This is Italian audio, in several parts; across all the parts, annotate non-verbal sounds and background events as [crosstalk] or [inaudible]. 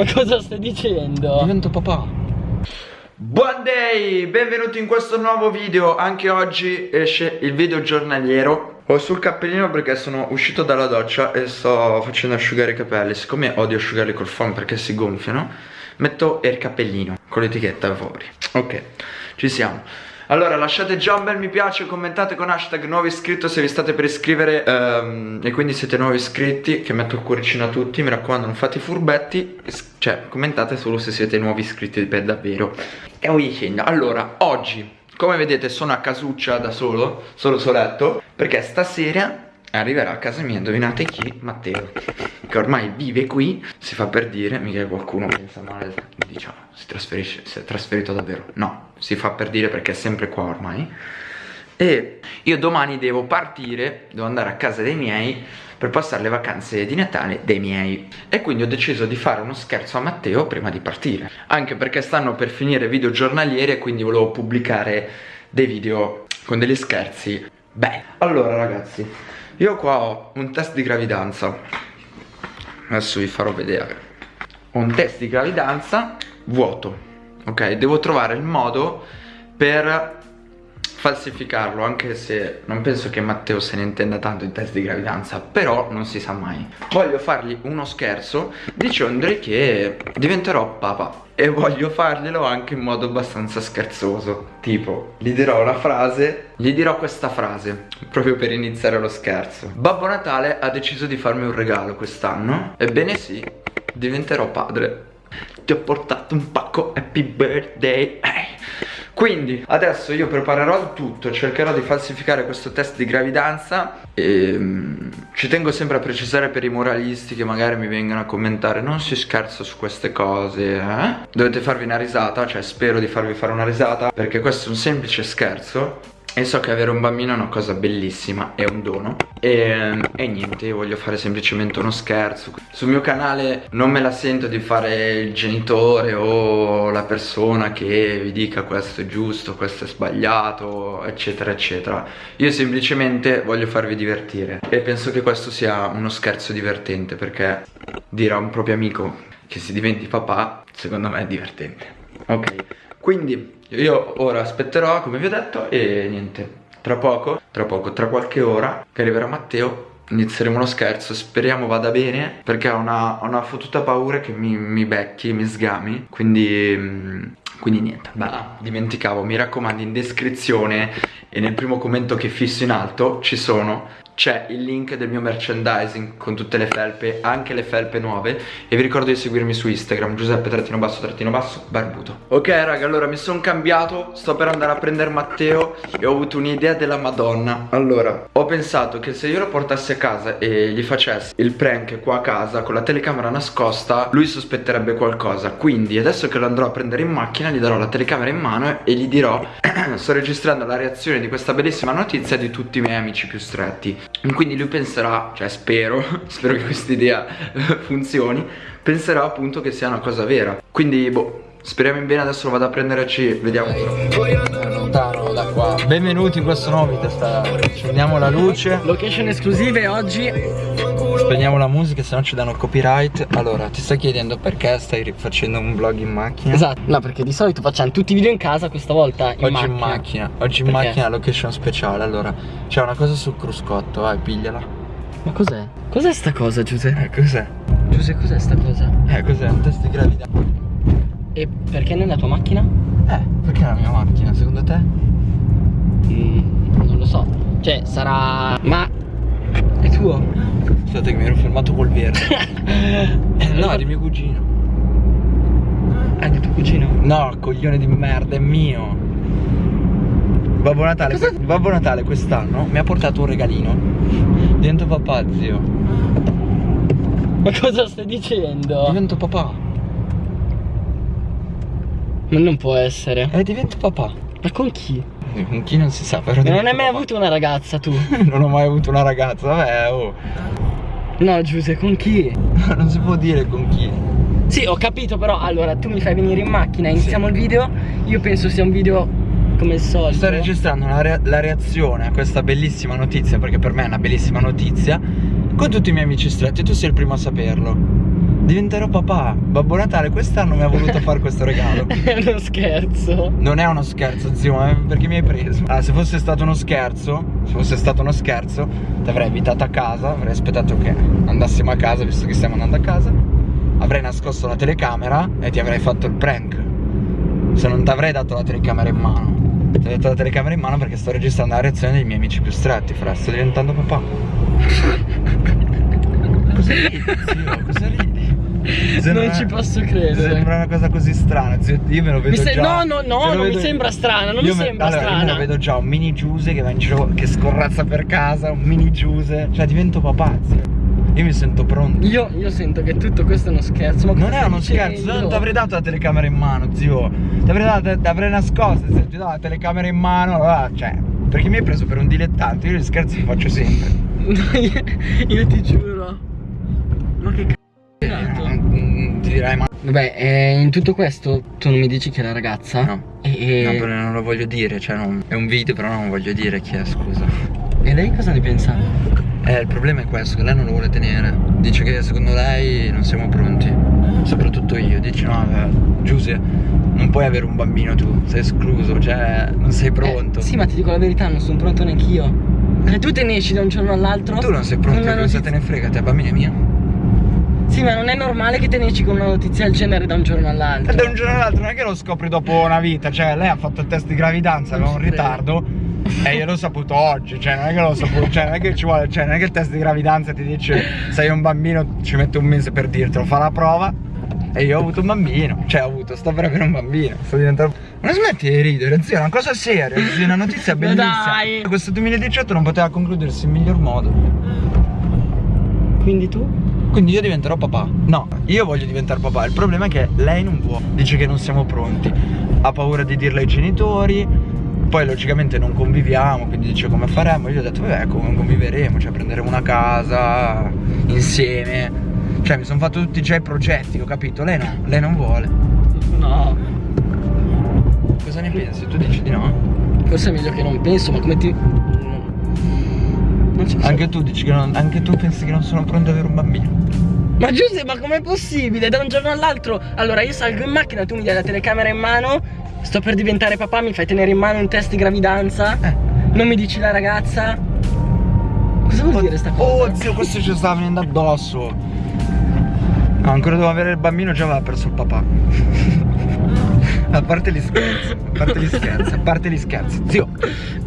Ma cosa stai dicendo? Divento papà. Buon day! Benvenuti in questo nuovo video. Anche oggi esce il video giornaliero. Ho sul cappellino perché sono uscito dalla doccia e sto facendo asciugare i capelli. Siccome odio asciugarli col phon perché si gonfiano, metto il cappellino con l'etichetta fuori. Ok, ci siamo. Allora lasciate già un bel mi piace, commentate con hashtag nuovo iscritto se vi state per iscrivere um, E quindi siete nuovi iscritti che metto il cuoricino a tutti Mi raccomando non fate i furbetti Cioè commentate solo se siete nuovi iscritti per davvero. E voi dicendo Allora oggi come vedete sono a casuccia da solo, solo soletto Perché stasera arriverà a casa mia, indovinate chi? Matteo Che ormai vive qui, si fa per dire, mica qualcuno pensa male, diciamo, si trasferisce, si è trasferito davvero. No, si fa per dire perché è sempre qua ormai. E io domani devo partire, devo andare a casa dei miei per passare le vacanze di Natale dei miei. E quindi ho deciso di fare uno scherzo a Matteo prima di partire. Anche perché stanno per finire video giornalieri e quindi volevo pubblicare dei video con degli scherzi Beh, allora ragazzi io qua ho un test di gravidanza. Adesso vi farò vedere. Ho un test di gravidanza vuoto Ok, devo trovare il modo per falsificarlo Anche se non penso che Matteo se ne intenda tanto in test di gravidanza Però non si sa mai. Voglio fargli uno scherzo dicendogli che diventerò papà e voglio farglielo anche in modo abbastanza scherzoso. Tipo, gli dirò una frase, gli dirò questa frase Proprio per iniziare lo scherzo. Babbo Natale ha deciso di farmi un regalo quest'anno. Ebbene sì, diventerò padre. Ti ho portato un pacco happy birthday quindi adesso io preparerò il tutto Cercherò di falsificare questo test di gravidanza E um, ci tengo sempre a precisare per i moralisti Che magari mi vengano a commentare Non si scherza su queste cose eh? Dovete farvi una risata Cioè spero di farvi fare una risata Perché questo è un semplice scherzo e so che avere un bambino è una cosa bellissima, è un dono. E, e, niente, io voglio fare semplicemente uno scherzo. Sul mio canale non me la sento di fare il genitore o la persona che vi dica questo è giusto, questo è sbagliato, eccetera eccetera. Io semplicemente voglio farvi divertire. E penso che questo sia uno scherzo divertente perché dire a un proprio amico che si diventi papà, secondo me è divertente. Ok, quindi io ora aspetterò come vi ho detto e niente. Tra poco, tra poco, tra qualche ora che arriverà Matteo Inizieremo lo scherzo, speriamo vada bene Perché ho una, ho una fottuta paura che mi, mi becchi, mi sgami. Quindi mm, quindi niente, beh, dimenticavo, mi raccomando in descrizione e nel primo commento che fisso in alto ci sono c'è il link del mio merchandising con tutte le felpe, anche le felpe nuove e vi ricordo di seguirmi su Instagram, Giuseppe trattino basso trattino basso barbuto. Ok raga, allora mi sono cambiato, sto per andare a prendere Matteo e ho avuto un'idea della madonna. Allora, ho pensato che se io lo portassi a casa e gli facessi il prank qua a casa con la telecamera nascosta, lui sospetterebbe qualcosa. Quindi adesso che lo andrò a prendere in macchina gli darò la telecamera in mano e gli dirò [clears throat] sto registrando la reazione di questa bellissima notizia di tutti i miei amici più stretti quindi lui penserà, cioè spero, [laughs] spero che questa idea funzioni Penserà appunto che sia una cosa vera. Quindi boh, speriamo in bene, adesso lo vado a prendere ci vediamo. Lontano da qua Benvenuti in questo nuovo video, sta... accendiamo la luce. Location esclusive oggi Spegniamo la musica se no ci danno copyright Allora ti stai chiedendo perché stai facendo un vlog in macchina? Esatto, no perché di solito facciamo tutti i video in casa questa volta in Oggi macchina in macchina Oggi in perché? macchina location speciale Allora c'è una cosa sul cruscotto vai pigliala Ma cos'è? Cos'è sta cosa Giuseppe? Eh cos'è? Giuseppe cos'è sta cosa? Eh cos'è? Un test di gravità E perché nella tua macchina? Eh perché la mia macchina secondo te? Mm, non lo so Cioè sarà... Ma... È tuo? Aspetta che mi ero fermato col verde [laughs] No, è di mio cugino È di tuo cugino? No, coglione di merda, è mio Babbo Natale, Babbo Natale quest'anno mi ha portato un regalino Divento papà, zio Ma cosa stai dicendo? Divento papà Ma non può essere Eh, divento papà Ma con chi? Con chi non si sa però Non hai mai papà. avuto una ragazza tu? [laughs] non ho mai avuto una ragazza, vabbè oh No Giuse, con chi? [laughs] non si può dire con chi Sì, ho capito però Allora, tu mi fai venire in macchina Iniziamo sì. il video Io penso sia un video come il solito Sto registrando re la reazione a questa bellissima notizia Perché per me è una bellissima notizia Con tutti i miei amici stretti Tu sei il primo a saperlo Diventerò papà. Babbo Natale quest'anno mi ha voluto fare questo regalo. [laughs] È uno scherzo. Non è uno scherzo, zio, ma perché mi hai preso? Ah, se fosse stato uno scherzo, se fosse stato uno scherzo, ti avrei invitato a casa, avrei aspettato che andassimo a casa, visto che stiamo andando a casa, avrei nascosto la telecamera e ti avrei fatto il prank. Se non ti avrei dato la telecamera in mano. Ti ho dato la telecamera in mano perché sto registrando la reazione dei miei amici più stretti, fra, sto diventando papà. [laughs] Cosa ridi, zio? Cosa ridi? Sembra- Non ci posso credere. Sembra una cosa così strana, zio. Io me lo vedo Mi se- già. no, no, no, non mi vedo- sembra strana, non Io mi me- sembra allora, Io me strana. lo vedo già un mini Giuse che va in giro, che scorrazza per casa, un mini Giuse. Cioè divento papà, zio. Io mi sento pronto. Io, io sento che tutto questo è uno scherzo. Ma cosa Non è uno scherzo, non ti avrei dato la telecamera in mano, zio. Ti avrei dato, ti avrei nascosto, se ti do la telecamera in mano, allora, cioè. Perché mi hai preso per un dilettante, io gli scherzi li faccio sempre. io, [laughs] io ti giuro. Ma che cazzo. Direi ma. Vabbè, eh, in tutto questo tu non mi dici chi è la ragazza? No. E, No, però non lo voglio dire, cioè non- è un video, però non voglio dire chi è, scusa. e lei cosa ne pensa? Eh, il problema è questo, che lei non lo vuole tenere. Dice che secondo lei non siamo pronti. Soprattutto io. Dice no, eh, Giuse, non puoi avere un bambino tu, sei escluso, cioè non sei pronto. Eh, sì, ma ti dico la verità, non sono pronto neanch'io. Cioè, tu te ne esci da un giorno all'altro. Tu non sei pronto, una cosa te ne frega, te bambina è mia. Sì, ma non è normale che te ne esci con una notizia del genere da un giorno all'altro. Da un giorno all'altro non è che lo scopri dopo una vita, cioè lei ha fatto il test di gravidanza Non con un ritardo e io l'ho saputo oggi, cioè non è che l'ho saputo, cioè non è che ci vuole, cioè non è che il test di gravidanza ti dice sei un bambino, ci mette un mese per dirtelo, fa la prova e io ho avuto un bambino, cioè ho avuto, sto per avere un bambino, sto diventando... Ma smetti di ridere, zio, è una cosa seria, è una notizia [laughs] Ma bellissima. dai. Questo 2018 non poteva concludersi in miglior modo. Quindi tu? Quindi io diventerò papà. No, io voglio diventare papà. Il problema è che lei non vuole. Dice che non siamo pronti. Ha paura di dirlo ai genitori. Poi logicamente non conviviamo, quindi dice come faremo. Io gli ho detto, vabbè, come conviveremo, cioè prenderemo una casa insieme. Cioè mi sono fatto tutti già i progetti, ho capito. Lei no, lei non vuole. No. Cosa ne pensi? Tu dici di no? Forse è meglio che non penso, ma come ti. Anche tu dici che non. Anche tu pensi che non sono pronto ad avere un bambino. Ma Giuseppe, ma com'è possibile? Da un giorno all'altro. Allora io salgo in macchina, tu mi dai la telecamera in mano. Sto per diventare papà, mi fai tenere in mano un test di gravidanza. Eh. Non mi dici la ragazza. Cosa vuol dire sta cosa? Oh zio, questo ci stava venendo addosso. No, ancora devo avere il bambino, già aveva perso il papà. [laughs] a parte gli scherzi, a parte gli scherzi, a parte gli scherzi. Zio,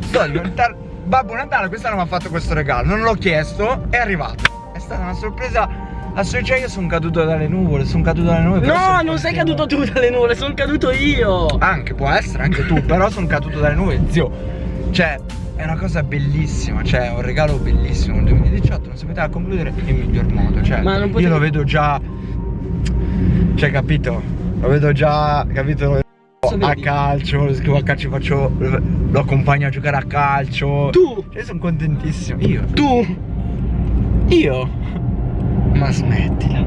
sto diventando. Babbo Natale quest'anno mi ha fatto questo regalo, non l'ho chiesto, è arrivato. È stata una sorpresa. Cioè io sono caduto dalle nuvole, sono caduto dalle nuvole. No, non sei caduto tu dalle nuvole, sono caduto io. Anche, può essere, anche tu, però sono caduto dalle nuvole, zio. Cioè, è una cosa bellissima, cioè, è un regalo bellissimo. Il 2018 non si poteva concludere in miglior modo. Cioè, Ma non io potevi- lo vedo già. Cioè, capito? Lo vedo già, capito? A calcio, lo scrivo a calcio, faccio. Lo accompagno a giocare a calcio. Tu, Cioè, sono contentissimo. Io. tu. Io. Ma smettila.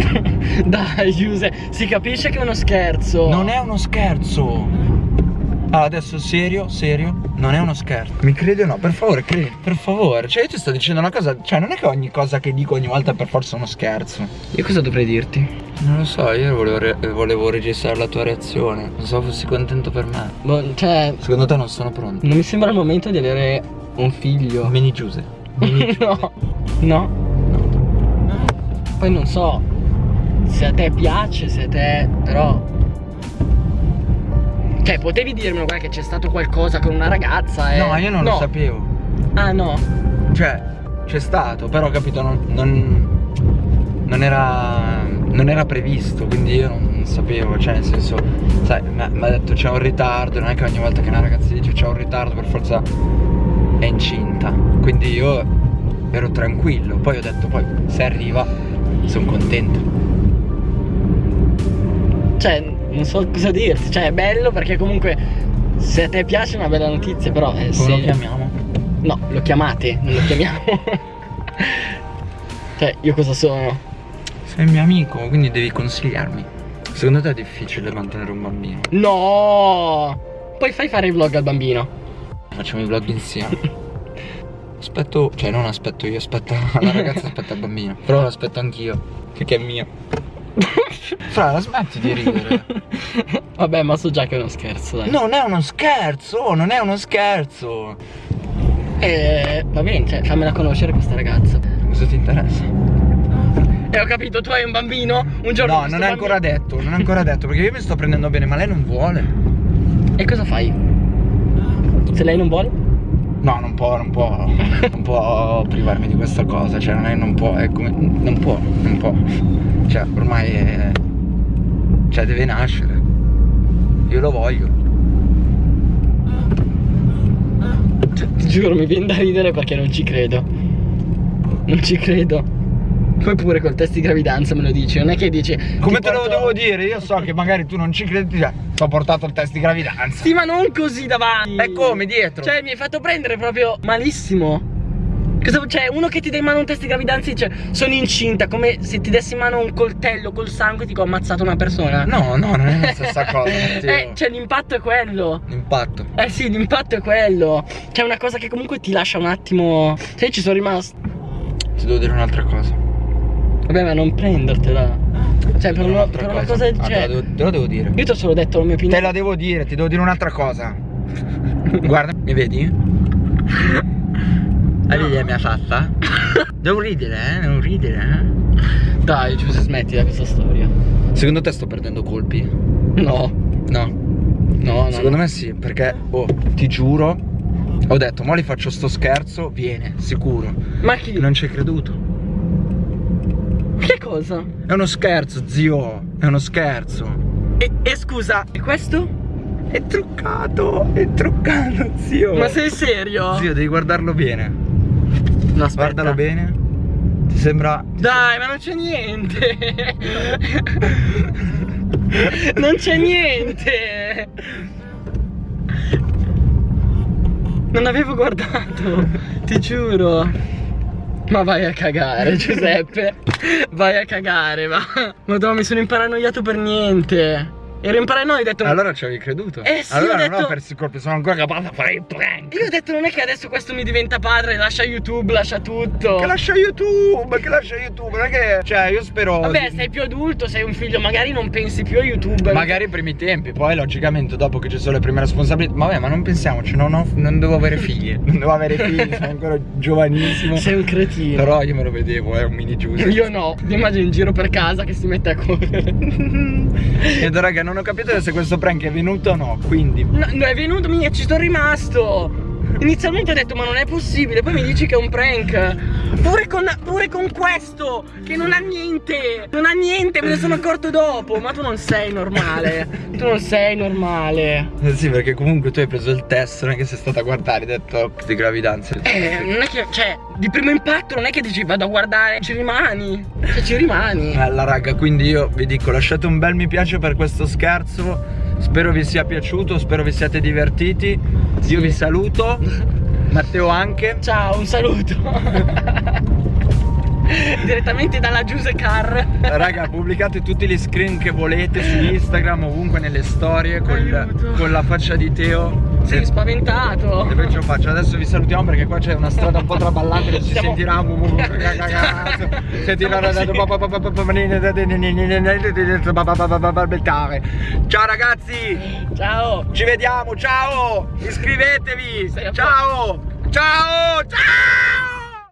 [laughs] Dai, Giuse, si capisce che è uno scherzo. Non è uno scherzo. Ah, adesso serio, serio, non è uno scherzo. Mi credi o no? Per favore, credi. Per favore. Cioè, io ti sto dicendo una cosa. Cioè, non è che ogni cosa che dico ogni volta è per forza uno scherzo. Io cosa dovrei dirti? Non lo so, io volevo, re- volevo registrare la tua reazione. Non so fossi contento per me. Boh, cioè, Secondo te non sono pronto? non mi sembra il momento di avere un figlio. Mini Giuse. Mini [laughs] Giuse. no, no. Poi non so se a te piace, se a te. però. Cioè, potevi dirmelo, guarda che c'è stato qualcosa con una ragazza e. No, io non lo sapevo. Ah no. Cioè, c'è stato, però capito, non, non, non era. Non era previsto, quindi io non, non sapevo, cioè nel senso, sai, mi ha detto c'è un ritardo, non è che ogni volta che una ragazza dice c'è un ritardo per forza è incinta. Quindi io ero tranquillo, poi ho detto poi se arriva sono contento. Cioè, non so cosa dirti. Cioè, è bello perché comunque. Se a te piace è una bella notizia, però. Eh, se- lo chiamiamo? No, lo chiamate, non lo chiamiamo. [laughs] cioè, io cosa sono? Sei mio amico, quindi devi consigliarmi. Secondo te è difficile mantenere un bambino? No! Poi fai fare i vlog al bambino. Facciamo i vlog insieme. [laughs] Aspetto, cioè non aspetto io, aspetta la ragazza, aspetta il bambino. Però lo aspetto anch'io, perché è mio. [laughs] Fra, la smetti di ridere. Vabbè, ma so già che è uno scherzo, dai. Non è uno scherzo, non è uno scherzo. Eh, va bene, cioè, fammela conoscere questa ragazza. Cosa ti interessa? E ho capito, tu hai un bambino, un giorno No, non è ancora bambino- detto, non è ancora detto, perché io mi sto prendendo bene, ma lei non vuole. E cosa fai? Se lei non vuole? No, non può, non può, non può privarmi di questa cosa, cioè non è, non può, è come, non può, non può. Cioè, ormai è, cioè deve nascere. Io lo voglio. Ti giuro, mi viene da ridere perché non ci credo. Non ci credo. Poi pure col test di gravidanza me lo dici, non è che dici Come te lo porto- devo dire? Io so che magari tu non ci credi, cioè, ti ho portato il test di gravidanza. Sì, ma non così davanti. E come dietro? Cioè, mi hai fatto prendere proprio malissimo. Cosa, cioè, uno che ti dà in mano un test di gravidanza e dice sono incinta, come se ti dessi in mano un coltello col sangue e ti ho ammazzato una persona. No, no, non è la stessa [laughs] cosa. Eh, cioè, l'impatto è quello. Impatto. Eh sì, l'impatto è quello. C'è una cosa che comunque ti lascia un attimo. Cioè, io ci sono rimasto. Ti devo dire un'altra cosa. Vabbè, ma non prendertela. Cioè, per, una, per una cosa del Ah, te, la genere. devo, te lo devo dire. Io ti ho solo detto la mia Te opinione. la devo dire, ti devo dire un'altra cosa. Guarda, mi vedi? La vedi la mia faccia? Devo ridere, eh? Devo ridere, eh? Dai, Giuseppe, smetti da questa storia. Secondo te sto perdendo colpi? No, No. no, no. Secondo me sì, perché, oh, ti giuro, ho detto, mo li faccio sto scherzo, viene, sicuro. Ma chi? Non ci hai creduto. Che cosa? È uno scherzo, zio, è uno scherzo. E, e scusa, e questo? È truccato, è truccato, zio. Ma sei serio? Zio, devi guardarlo bene. no, aspetta. Guardalo bene. Ti sembra... Dai, ma non c'è niente. [laughs] non c'è niente. Non avevo guardato, ti giuro. Ma vai a cagare, Giuseppe. Vai a cagare, va. Madonna, mi sono imparanoiato per niente. Ero imparanoiato, ho detto. Allora ci avevi creduto? Eh sì, allora ho non detto- ho perso il colpo, sono ancora capace a fare il prank. Io ho detto non è che adesso questo mi diventa padre, lascia YouTube, lascia tutto. Che lascia YouTube, che lascia YouTube, non è che... Cioè, io spero... Vabbè, sei più adulto, sei un figlio, magari non pensi più a YouTube. Magari i primi tempi, poi logicamente dopo che ci sono le prime responsabilità. Ma vabbè, ma non pensiamoci, non, ho- non devo avere [laughs] figli. Non devo avere figli, sono ancora giovanissimo. Sei un cretino. Però io me lo vedevo, è un mini giusto. Io no, ti immagini in giro per casa che si mette a correre. Niente raga, non ho capito se questo prank è venuto o no, quindi... No, è venuto, mia, ci sono rimasto. Inizialmente ho detto ma non è possibile, poi mi dici che è un prank. Pure con, pure con questo, che non ha niente. Non ha niente, me ne sono accorto dopo. Ma tu non sei normale. Tu non sei normale. Eh sì, perché comunque tu hai preso il test, non è che sei stata a guardare, hai detto di gravidanza. Eh, non è che, cioè, di primo impatto non è che dici vado a guardare, ci rimani. Cioè, ci rimani. Bella raga, quindi io vi dico lasciate un bel mi piace per questo scherzo Spero vi sia piaciuto, spero vi siate divertiti Io vi saluto [laughs] Matteo anche Ciao, un saluto. [laughs] Direttamente dalla Giuse Car. Raga pubblicate tutti gli screen che volete su Instagram Ovunque nelle storie Con, Aiuto. con la faccia di Teo Sei spaventato. E poi ce lo faccio Adesso vi salutiamo perché qua c'è una strada un po' traballante che si Siamo- sentirà Sentirà Ciao ragazzi Ciao. Ci vediamo, ciao! Iscrivetevi! Ciao! Ciao! Ciao!